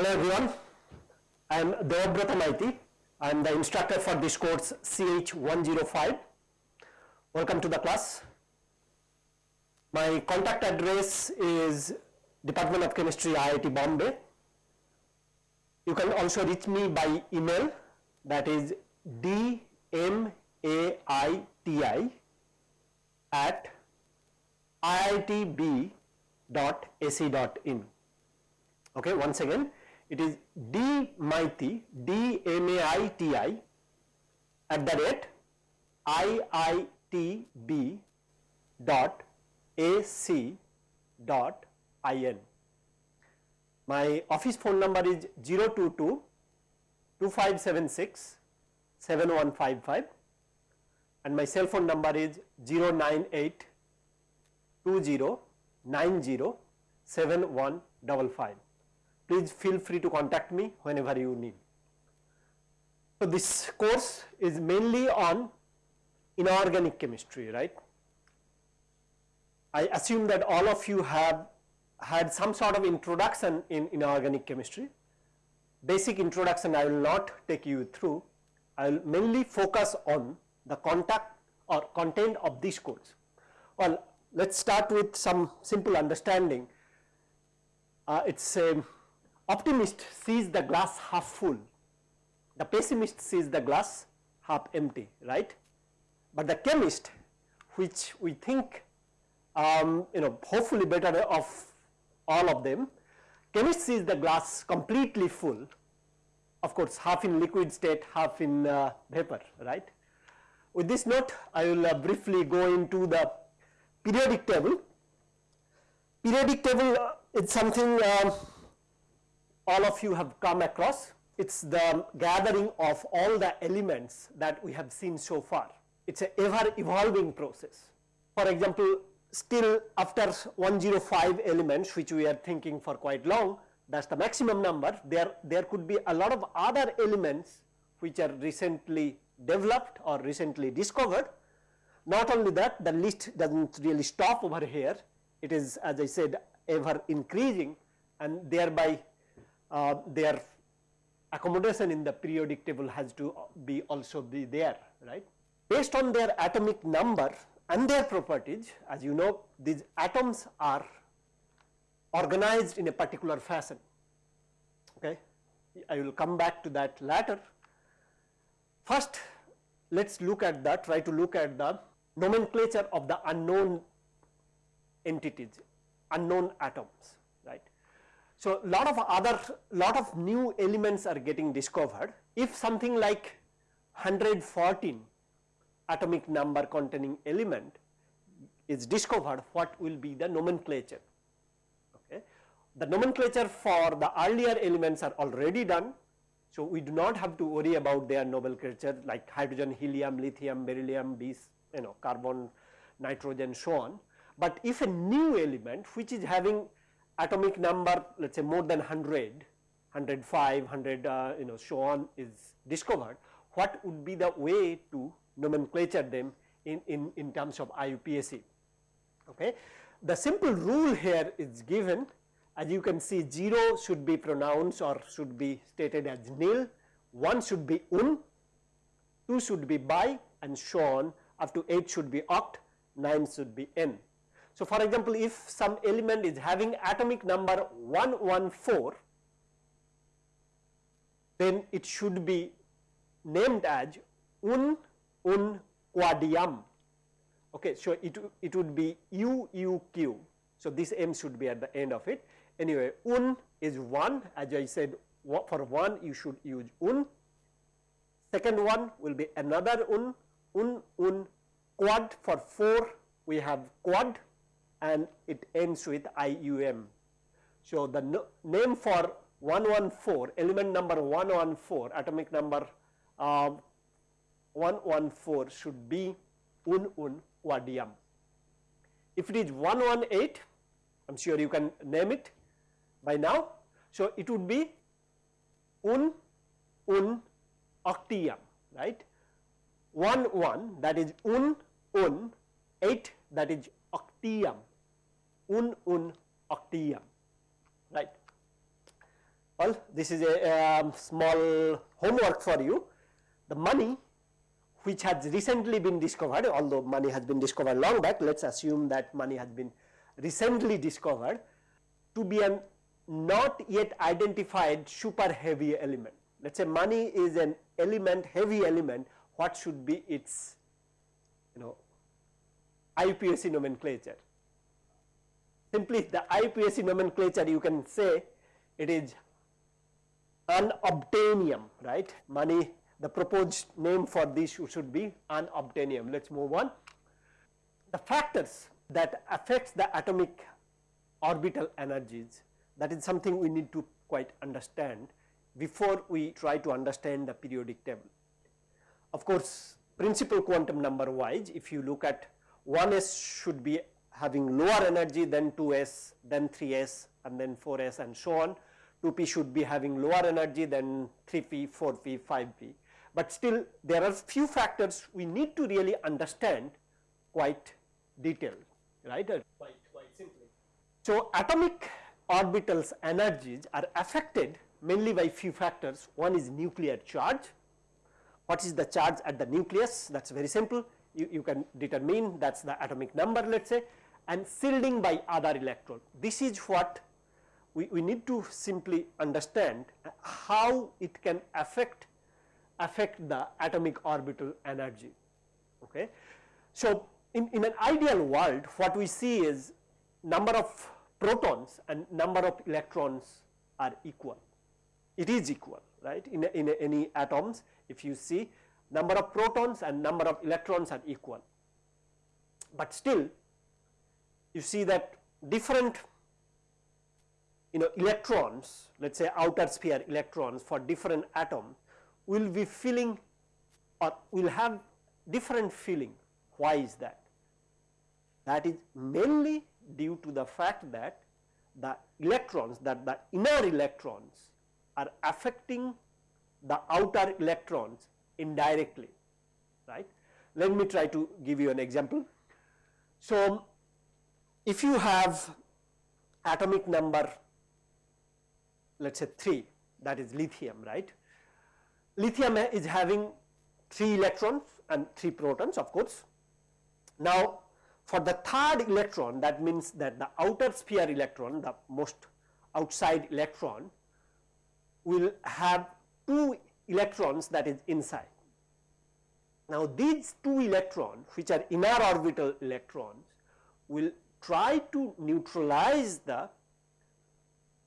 Hello everyone, I am Debabrata Maiti. I am the instructor for this course CH105. Welcome to the class. My contact address is Department of Chemistry IIT Bombay. You can also reach me by email that is dmaiti at iitb.ac.in. Okay, once again, it is d maiti d m a i t i at the rate iitb dot ac dot in. My office phone number is 022 2576 7155 and my cell phone number is 098 20 90 7155. Please feel free to contact me whenever you need. So, this course is mainly on inorganic chemistry, right. I assume that all of you have had some sort of introduction in inorganic chemistry. Basic introduction I will not take you through, I will mainly focus on the contact or content of this course. Well, let us start with some simple understanding. Uh, it is a optimist sees the glass half full, the pessimist sees the glass half empty, right. But the chemist which we think um, you know hopefully better of all of them, chemist sees the glass completely full, of course half in liquid state, half in uh, vapor, right. With this note, I will uh, briefly go into the periodic table. Periodic table uh, is something uh, all of you have come across. It is the gathering of all the elements that we have seen so far. It is a ever evolving process. For example, still after 105 elements which we are thinking for quite long that is the maximum number there there could be a lot of other elements which are recently developed or recently discovered. Not only that the list does not really stop over here it is as I said ever increasing and thereby Uh, their accommodation in the periodic table has to be also be there right. Based on their atomic number and their properties as you know these atoms are organized in a particular fashion okay. I will come back to that later. First let us look at that try to look at the nomenclature of the unknown entities unknown atoms. So, lot of other lot of new elements are getting discovered if something like 114 atomic number containing element is discovered what will be the nomenclature. Okay. The nomenclature for the earlier elements are already done. So, we do not have to worry about their nomenclature like hydrogen, helium, lithium, beryllium, bis, you know carbon, nitrogen so on. But if a new element which is having atomic number let us say more than 100, 105, 100 uh, you know so on is discovered, what would be the way to nomenclature them in, in, in terms of IUPAC. Okay. The simple rule here is given as you can see 0 should be pronounced or should be stated as nil, 1 should be un, 2 should be bi and so on up to 8 should be oct, 9 should be n. So, for example, if some element is having atomic number 114 then it should be named as un un quadium. Okay, so it, it would be UUQ. So, this M should be at the end of it. Anyway, un is 1 as I said for 1 you should use un. Second one will be another un, un, un quad for 4 we have quad and it ends with IUM. So, the no, name for 114 element number 114 atomic number uh, 114 should be un un quadium. If it is 118, I am sure you can name it by now. So, it would be un un octium, right. 1 1 that is un un 8 that is octium un un octium right. Well, this is a um, small homework for you. The money which has recently been discovered, although money has been discovered long back, let us assume that money has been recently discovered to be a not yet identified super heavy element. Let us say money is an element, heavy element, what should be its you know IUPAC nomenclature. Simply the IUPAC nomenclature you can say it is unobtainium, right. Money the proposed name for this should be unobtainium. Let us move on. The factors that affects the atomic orbital energies that is something we need to quite understand before we try to understand the periodic table. Of course, principal quantum number wise if you look at 1s should be having lower energy than 2s, then 3s and then 4s and so on. 2p should be having lower energy than 3p, 4p, 5p but still there are few factors we need to really understand quite detailed right? Uh, quite, quite simply. So, atomic orbitals energies are affected mainly by few factors. One is nuclear charge. What is the charge at the nucleus? That is very simple. You, you can determine that is the atomic number let us say and shielding by other electron this is what we, we need to simply understand how it can affect affect the atomic orbital energy. Okay. So, in, in an ideal world what we see is number of protons and number of electrons are equal. It is equal right in, in any atoms if you see number of protons and number of electrons are equal. But still you see that different you know electrons let us say outer sphere electrons for different atom will be feeling or will have different feeling. Why is that? That is mainly due to the fact that the electrons that the inner electrons are affecting the outer electrons indirectly right. Let me try to give you an example. So, if you have atomic number let us say 3 that is lithium right lithium is having 3 electrons and 3 protons of course. Now, for the third electron that means that the outer sphere electron the most outside electron will have 2 electrons that is inside. Now, these 2 electrons which are inner orbital electrons will try to neutralize the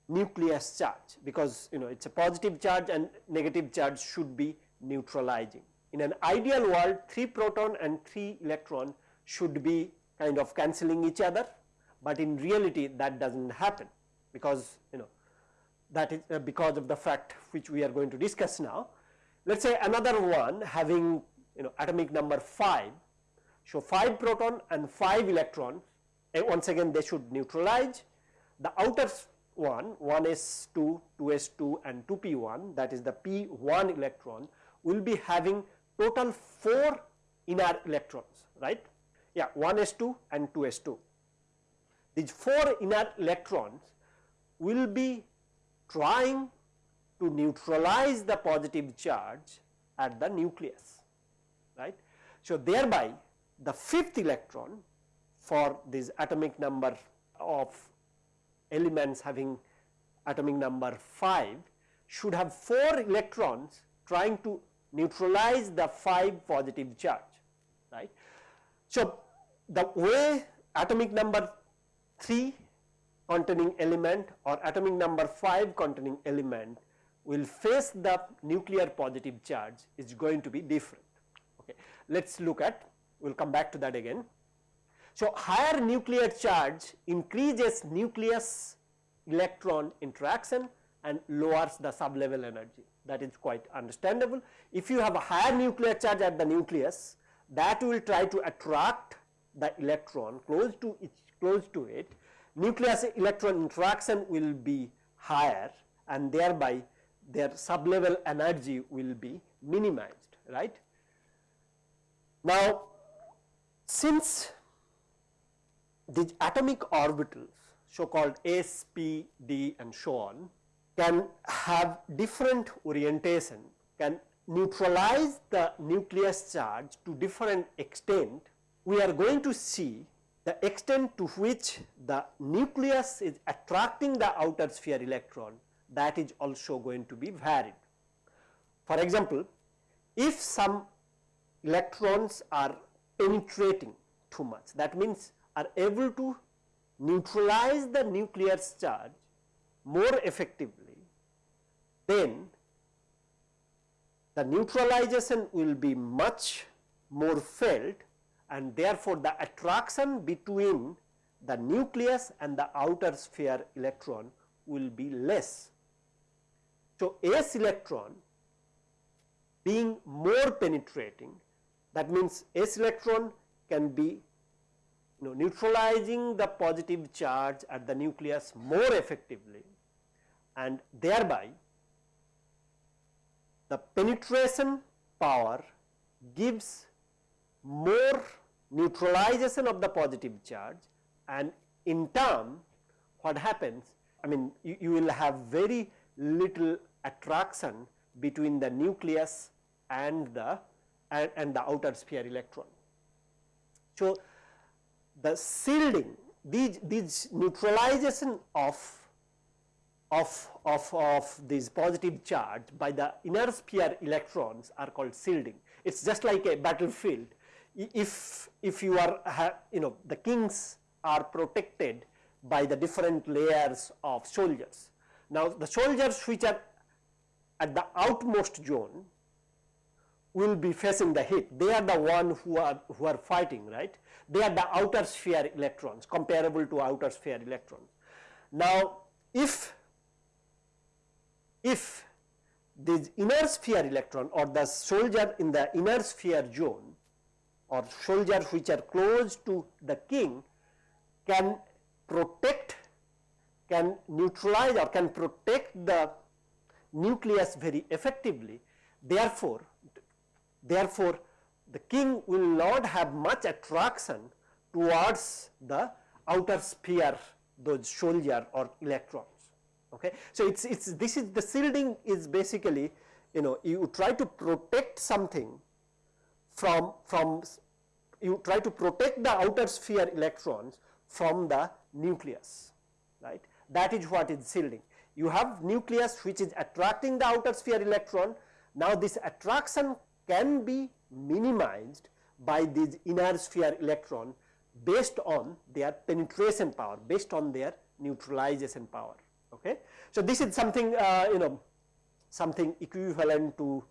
nucleus charge because you know it is a positive charge and negative charge should be neutralizing. In an ideal world 3 proton and 3 electron should be kind of cancelling each other, but in reality that does not happen because you know that is uh, because of the fact which we are going to discuss now. Let us say another one having you know atomic number 5, so 5 proton and 5 electrons and once again they should neutralize the outer 1, 1s2, 2s2 and 2p1 that is the p1 electron will be having total 4 inner electrons right. Yeah 1s2 and 2s2. These 4 inner electrons will be trying to neutralize the positive charge at the nucleus right. So, thereby the fifth electron for this atomic number of elements having atomic number 5 should have 4 electrons trying to neutralize the 5 positive charge right. So, the way atomic number 3 containing element or atomic number 5 containing element will face the nuclear positive charge is going to be different. Okay. Let us look at we will come back to that again. So, higher nuclear charge increases nucleus electron interaction and lowers the sublevel energy that is quite understandable. If you have a higher nuclear charge at the nucleus that will try to attract the electron close to it close to it nucleus electron interaction will be higher and thereby their sublevel energy will be minimized right. Now, since these atomic orbitals so called S, P, D and so on can have different orientation, can neutralize the nucleus charge to different extent, we are going to see the extent to which the nucleus is attracting the outer sphere electron that is also going to be varied. For example, if some electrons are penetrating too much that means are able to neutralize the nucleus charge more effectively, then the neutralization will be much more felt and therefore, the attraction between the nucleus and the outer sphere electron will be less. So, S electron being more penetrating that means S electron can be know, neutralizing the positive charge at the nucleus more effectively and thereby the penetration power gives more neutralization of the positive charge and in turn what happens I mean you, you will have very little attraction between the nucleus and the and, and the outer sphere electron. So, the shielding these, these neutralization of, of, of, of this positive charge by the inner sphere electrons are called shielding. It is just like a battlefield. If, if you are you know the kings are protected by the different layers of soldiers. Now, the soldiers which are at the outmost zone will be facing the heat. They are the one who are who are fighting, right? They are the outer sphere electrons, comparable to outer sphere electrons. Now, if if this inner sphere electron or the soldier in the inner sphere zone or soldiers which are close to the king can protect, can neutralize or can protect the nucleus very effectively. Therefore, Therefore, the king will not have much attraction towards the outer sphere those soldier or electrons. Okay. So, it is it's this is the shielding is basically you know you try to protect something from from you try to protect the outer sphere electrons from the nucleus right that is what is shielding. You have nucleus which is attracting the outer sphere electron now this attraction can be minimized by these inner sphere electron based on their penetration power, based on their neutralization power. Okay. So, this is something uh, you know something equivalent to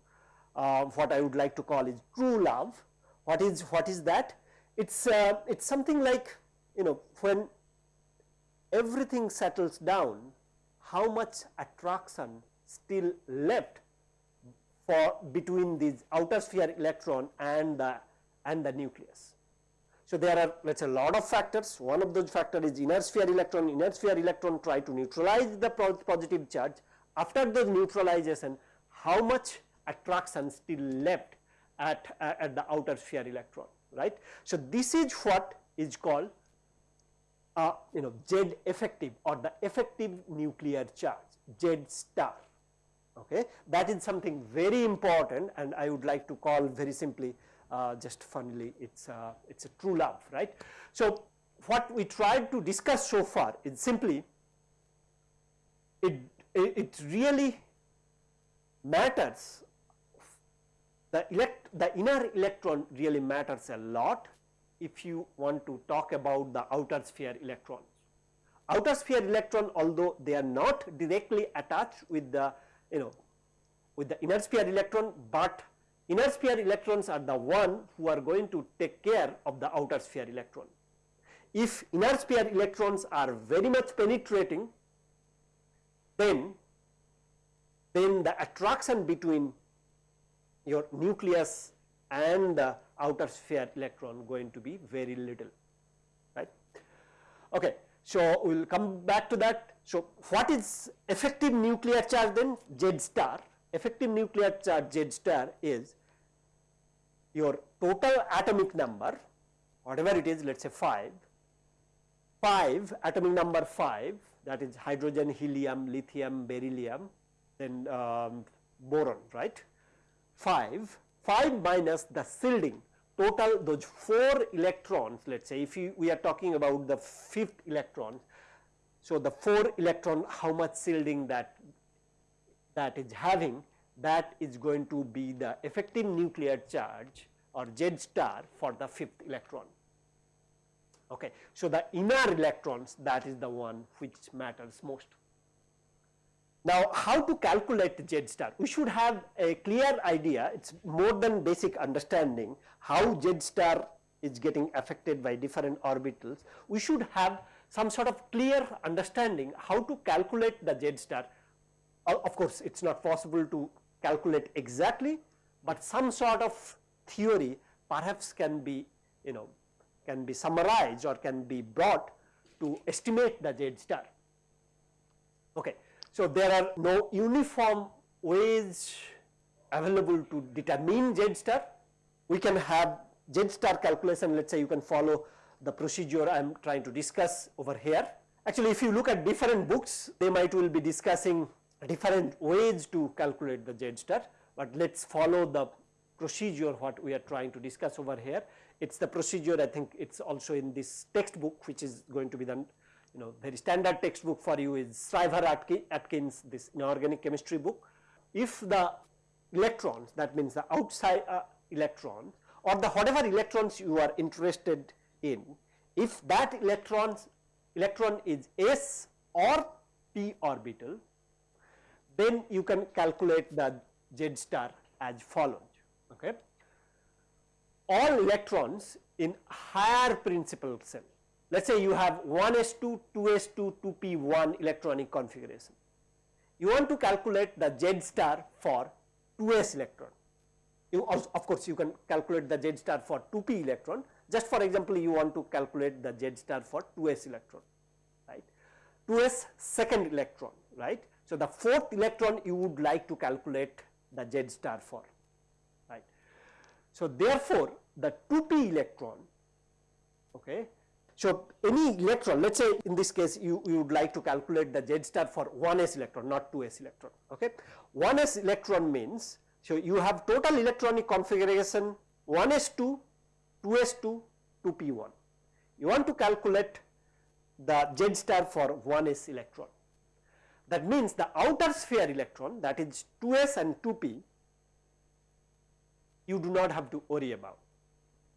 uh, what I would like to call is true love. What is what is that? It's uh, it's something like you know when everything settles down, how much attraction still left for between these outer sphere electron and the and the nucleus. So, there are let us say a lot of factors one of those factors is inner sphere electron inner sphere electron try to neutralize the positive charge after the neutralization how much attraction still left at, uh, at the outer sphere electron right. So, this is what is called uh, you know Z effective or the effective nuclear charge Z star okay. That is something very important and I would like to call very simply uh, just funnily it's uh, it's a true love right. So, what we tried to discuss so far is simply it, it really matters the elect the inner electron really matters a lot if you want to talk about the outer sphere electrons. Outer sphere electron although they are not directly attached with the you know with the inner sphere electron, but inner sphere electrons are the one who are going to take care of the outer sphere electron. If inner sphere electrons are very much penetrating, then then the attraction between your nucleus and the outer sphere electron going to be very little right. Okay. So, we will come back to that. So, what is effective nuclear charge then Z star? Effective nuclear charge Z star is your total atomic number whatever it is let us say 5, 5 atomic number 5 that is hydrogen, helium, lithium, beryllium, then um, boron, right. 5, 5 minus the shielding total those 4 electrons let us say if you, we are talking about the fifth electron. So, the 4 electron how much shielding that that is having that is going to be the effective nuclear charge or Z star for the fifth electron. Okay. So, the inner electrons that is the one which matters most. Now, how to calculate the Z star? We should have a clear idea, it is more than basic understanding how Z star is getting affected by different orbitals. We should have some sort of clear understanding how to calculate the Z star. Of course, it is not possible to calculate exactly, but some sort of theory perhaps can be you know can be summarized or can be brought to estimate the Z star. Okay. So, there are no uniform ways available to determine Z star. We can have Z star calculation let us say you can follow the procedure I am trying to discuss over here. Actually if you look at different books they might will be discussing different ways to calculate the Z star, but let us follow the procedure what we are trying to discuss over here. It is the procedure I think it is also in this textbook which is going to be the you know very standard textbook for you is Shriver Atkins this inorganic chemistry book. If the electrons that means the outside uh, electrons or the whatever electrons you are interested in, if that electrons electron is s or p orbital, then you can calculate the z star as follows. Okay. All electrons in higher principal cell let us say you have 1s2, 2s2, 2p1 electronic configuration. You want to calculate the Z star for 2s electron. You also, of course, you can calculate the Z star for 2p electron. Just for example, you want to calculate the Z star for 2s electron, right. 2s second electron, right. So, the fourth electron you would like to calculate the Z star for, right. So, therefore, the 2p electron okay, so, any electron let us say in this case you, you would like to calculate the Z star for 1s electron not 2s electron. Okay. 1s electron means so you have total electronic configuration 1s2, 2s2, 2p1. You want to calculate the Z star for 1s electron. That means the outer sphere electron that is 2s and 2p you do not have to worry about.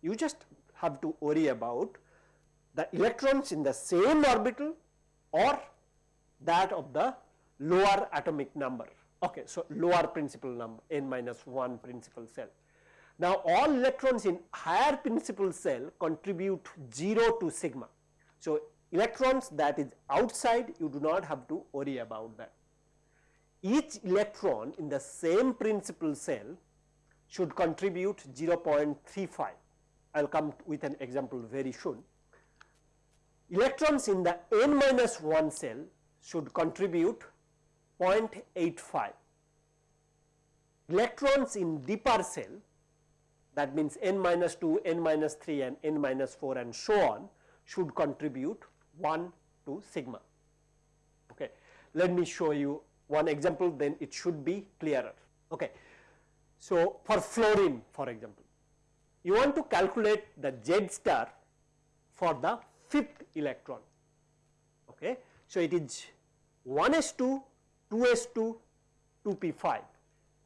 You just have to worry about the electrons in the same orbital or that of the lower atomic number. Okay, so lower principal number n minus 1 principal cell. Now, all electrons in higher principal cell contribute 0 to sigma. So, electrons that is outside you do not have to worry about that. Each electron in the same principal cell should contribute 0.35. I will come with an example very soon electrons in the n minus 1 cell should contribute 0.85. Electrons in deeper cell that means n minus 2, n minus 3 and n minus 4 and so on should contribute 1 to sigma. Okay. Let me show you one example then it should be clearer. Okay. So, for fluorine for example, you want to calculate the Z star for the fifth electron. Okay. So, it is 1s2, 2s2, 2p5.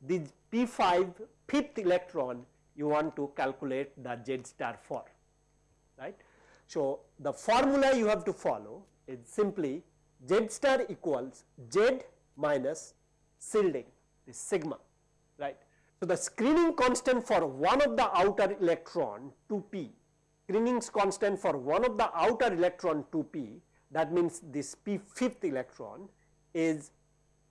This p5 fifth electron you want to calculate the Z star for, right. So, the formula you have to follow is simply Z star equals Z minus shielding is sigma, right. So, the screening constant for one of the outer electron 2p Screening's constant for one of the outer electron 2p that means this p fifth electron is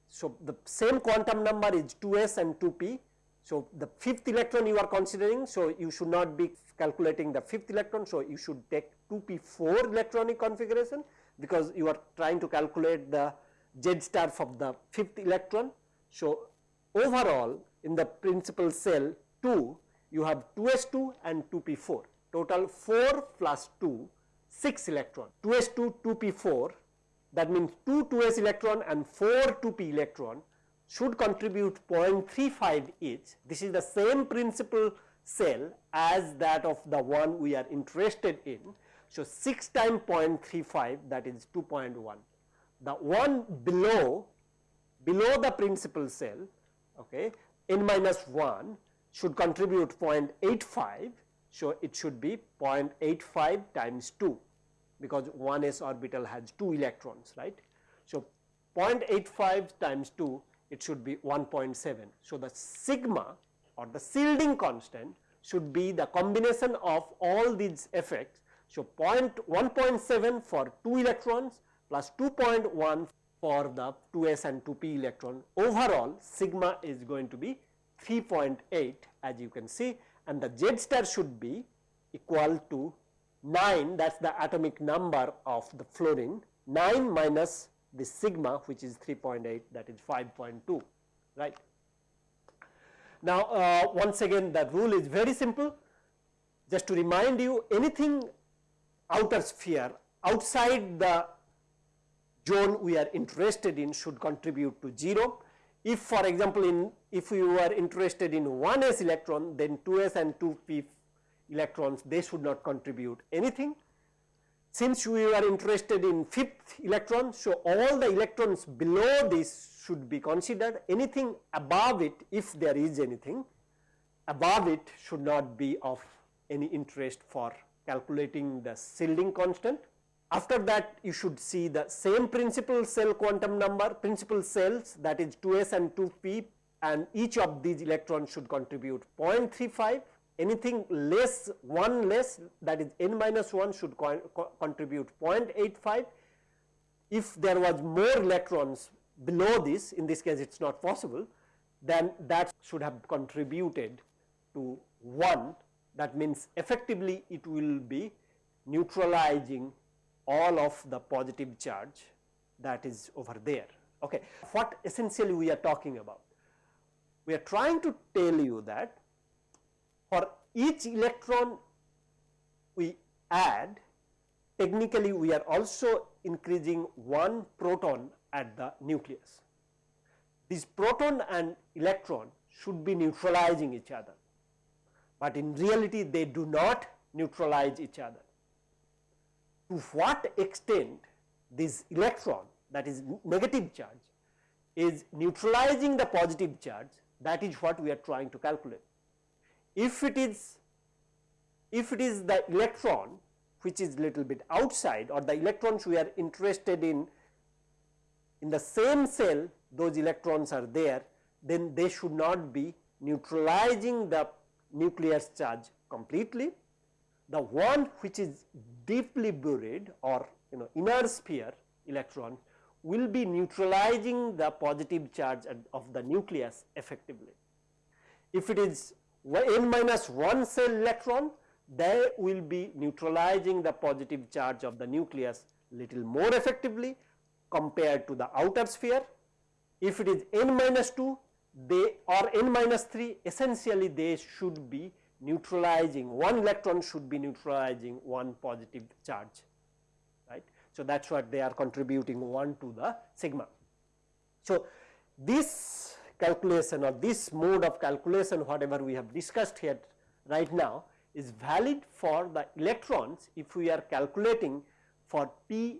so the same quantum number is 2s and 2p. So, the fifth electron you are considering so you should not be calculating the fifth electron. So, you should take 2p4 electronic configuration because you are trying to calculate the Z star for the fifth electron. So, overall in the principal cell 2 you have 2s2 and 2p4 total 4 plus 2 6 electron 2s2 2p4 that means 2 2s electron and 4 2p electron should contribute 0.35 each. This is the same principal cell as that of the one we are interested in. So, 6 times 0.35 that is 2.1. The one below below the principal cell okay, n minus 1 should contribute 0.85. So, it should be 0.85 times 2 because 1 s orbital has 2 electrons right. So, 0.85 times 2 it should be 1.7. So, the sigma or the shielding constant should be the combination of all these effects. So, 1.7 for 2 electrons plus 2.1 for the 2s and 2p electron overall sigma is going to be 3.8 as you can see and the z star should be equal to 9 that is the atomic number of the fluorine 9 minus the sigma which is 3.8 that is 5.2 right. Now, uh, once again the rule is very simple just to remind you anything outer sphere outside the zone we are interested in should contribute to 0. If for example, in if you are interested in 1s electron then 2s and 2p electrons they should not contribute anything. Since we are interested in fifth electron, so all the electrons below this should be considered anything above it if there is anything above it should not be of any interest for calculating the shielding constant. After that you should see the same principal cell quantum number principal cells that is 2s and 2p and each of these electrons should contribute 0.35 anything less 1 less that is n minus 1 should co co contribute 0.85. If there was more electrons below this in this case it is not possible then that should have contributed to 1 that means effectively it will be neutralizing all of the positive charge that is over there. Okay. What essentially we are talking about? We are trying to tell you that for each electron we add technically we are also increasing one proton at the nucleus. This proton and electron should be neutralizing each other, but in reality they do not neutralize each other. To what extent this electron that is negative charge is neutralizing the positive charge that is what we are trying to calculate if it is if it is the electron which is little bit outside or the electrons we are interested in in the same cell those electrons are there then they should not be neutralizing the nucleus charge completely. The one which is deeply buried or you know inner sphere electron will be neutralizing the positive charge of the nucleus effectively. If it is n minus 1 cell electron they will be neutralizing the positive charge of the nucleus little more effectively compared to the outer sphere. If it is n minus 2 they or n minus 3 essentially they should be neutralizing one electron should be neutralizing one positive charge right. So, that is what they are contributing 1 to the sigma. So, this calculation or this mode of calculation whatever we have discussed here right now is valid for the electrons if we are calculating for p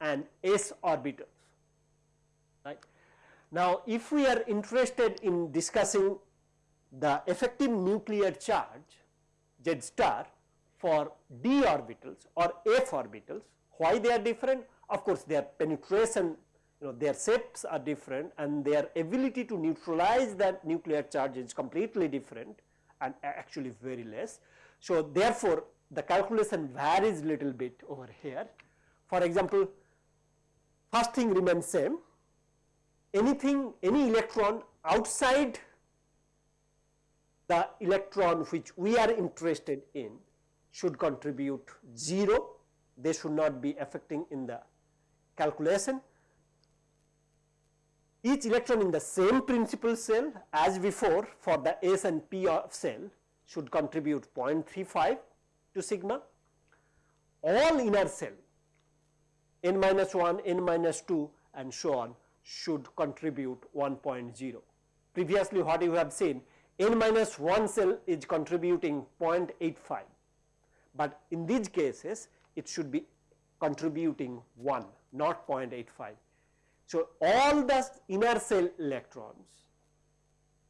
and s orbitals right. Now, if we are interested in discussing the effective nuclear charge z star for d orbitals or f orbitals, why they are different? Of course, their penetration you know their shapes are different and their ability to neutralize that nuclear charge is completely different and actually very less. So, therefore, the calculation varies little bit over here. For example, first thing remains same anything any electron outside the electron which we are interested in should contribute 0 they should not be affecting in the calculation each electron in the same principal cell as before for the S and P of cell should contribute 0.35 to sigma. All inner cell n minus 1, n minus 2 and so on should contribute 1.0. Previously what you have seen n minus 1 cell is contributing 0.85, but in these cases it should be contributing 1 not 0.85. So, all the inner cell electrons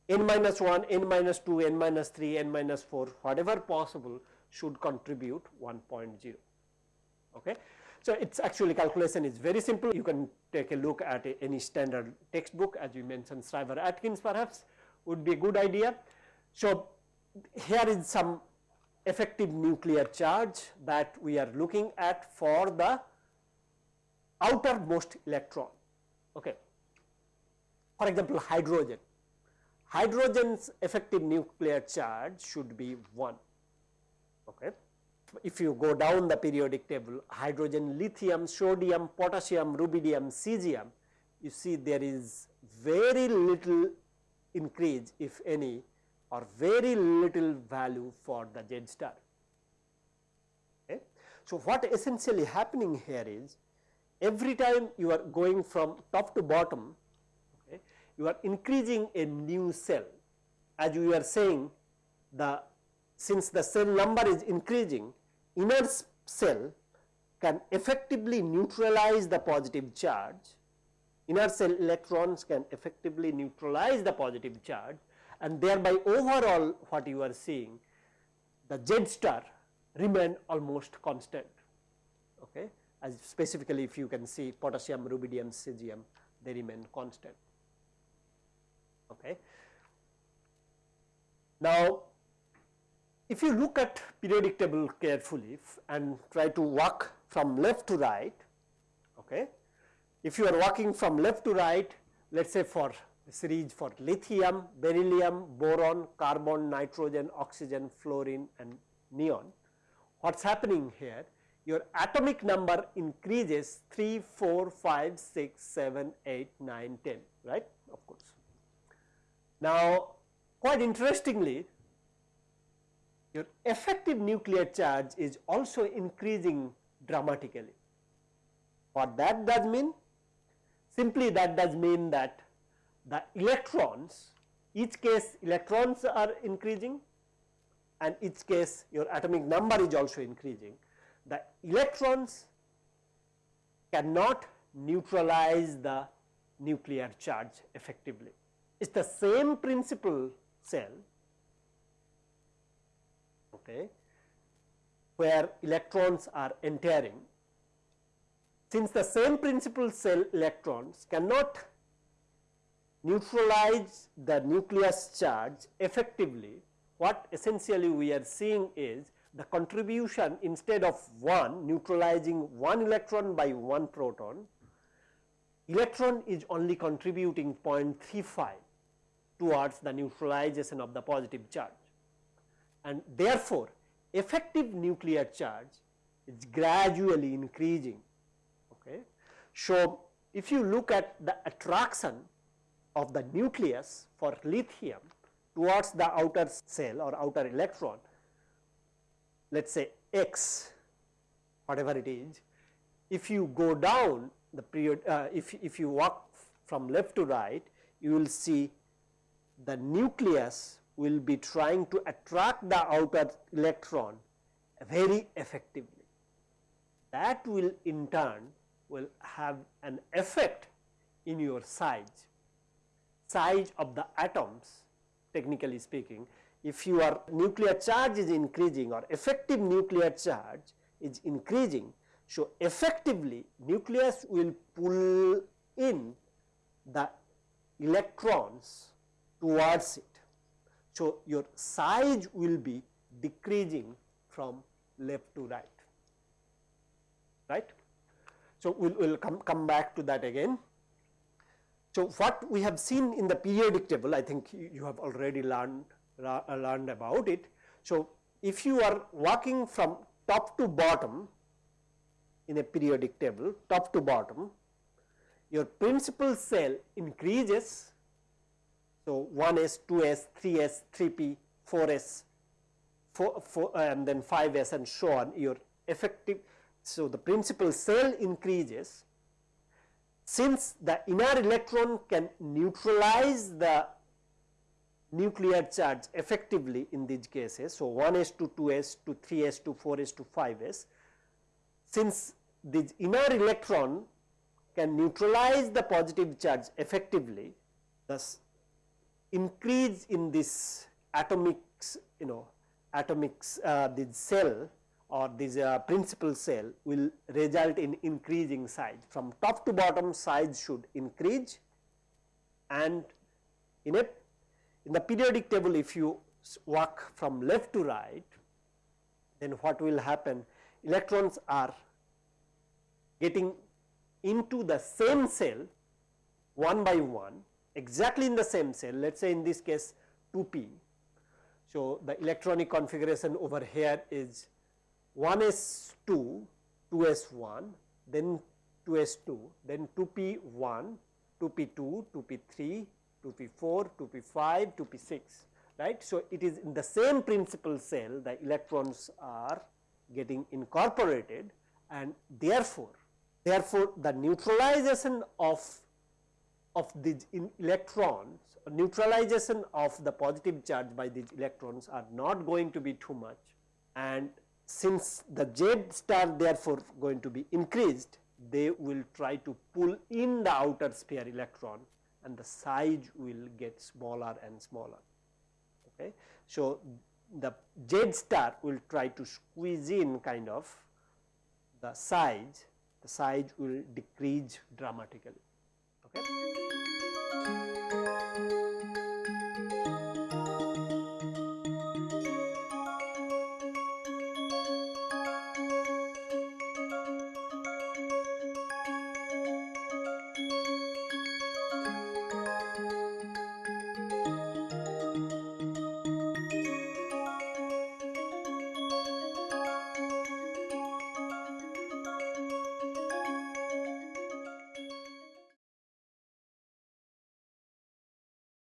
n minus 1, n minus 2, n minus 3, n minus 4 whatever possible should contribute 1.0. Okay. So, it is actually calculation is very simple you can take a look at a, any standard textbook as we mentioned Shriver Atkins perhaps would be a good idea. So, here is some effective nuclear charge that we are looking at for the outermost electron. Okay. For example, hydrogen. Hydrogen's effective nuclear charge should be 1. Okay. If you go down the periodic table, hydrogen, lithium, sodium, potassium, rubidium, cesium, you see there is very little increase if any or very little value for the Z star. Okay. So, what essentially happening here is every time you are going from top to bottom, okay, you are increasing a new cell. As you are saying, the since the cell number is increasing, inner cell can effectively neutralize the positive charge, inner cell electrons can effectively neutralize the positive charge and thereby overall what you are seeing the Z star remain almost constant. Okay as specifically if you can see potassium, rubidium, cesium they remain constant. Okay. Now, if you look at periodic table carefully and try to walk from left to right, okay, if you are walking from left to right let us say for series for lithium, beryllium, boron, carbon, nitrogen, oxygen, fluorine and neon. What is happening here your atomic number increases 3, 4, 5, 6, 7, 8, 9, 10, right of course. Now, quite interestingly, your effective nuclear charge is also increasing dramatically. What that does mean? Simply that does mean that the electrons, each case electrons are increasing and each case your atomic number is also increasing the electrons cannot neutralize the nuclear charge effectively. It is the same principle cell okay, where electrons are entering. Since the same principle cell electrons cannot neutralize the nucleus charge effectively, what essentially we are seeing is the contribution instead of 1 neutralizing 1 electron by 1 proton, electron is only contributing 0.35 towards the neutralization of the positive charge. And therefore, effective nuclear charge is gradually increasing. Okay. So, if you look at the attraction of the nucleus for lithium towards the outer cell or outer electron, let us say x whatever it is, if you go down the period, uh, if, if you walk from left to right, you will see the nucleus will be trying to attract the outer electron very effectively. That will in turn will have an effect in your size, size of the atoms technically speaking if your nuclear charge is increasing or effective nuclear charge is increasing. So, effectively nucleus will pull in the electrons towards it. So, your size will be decreasing from left to right, right. So, we will we'll come, come back to that again. So, what we have seen in the periodic table I think you have already learned uh, learned about it. So, if you are walking from top to bottom in a periodic table top to bottom your principal cell increases. So, 1s, 2s, 3s, 3p, 4s, 4, 4 and then 5s and so on your effective so the principal cell increases since the inner electron can neutralize the nuclear charge effectively in these cases. So, 1s to 2s to 3s to 4s to 5s since this inner electron can neutralize the positive charge effectively thus increase in this atomics you know atomics uh, this cell or this uh, principal cell will result in increasing size. From top to bottom size should increase. And in a in the periodic table if you walk from left to right then what will happen? Electrons are getting into the same cell one by one exactly in the same cell let us say in this case 2p. So, the electronic configuration over here is 1s2, 2s1, then 2s2, then 2p1, 2p2, 2p3, 2p4, 2p5, 2p6 right. So, it is in the same principal cell the electrons are getting incorporated and therefore, therefore, the neutralization of of these electrons neutralization of the positive charge by these electrons are not going to be too much and since the Z star therefore going to be increased they will try to pull in the outer sphere electron and the size will get smaller and smaller. Okay. So, the Z star will try to squeeze in kind of the size, the size will decrease dramatically. Okay.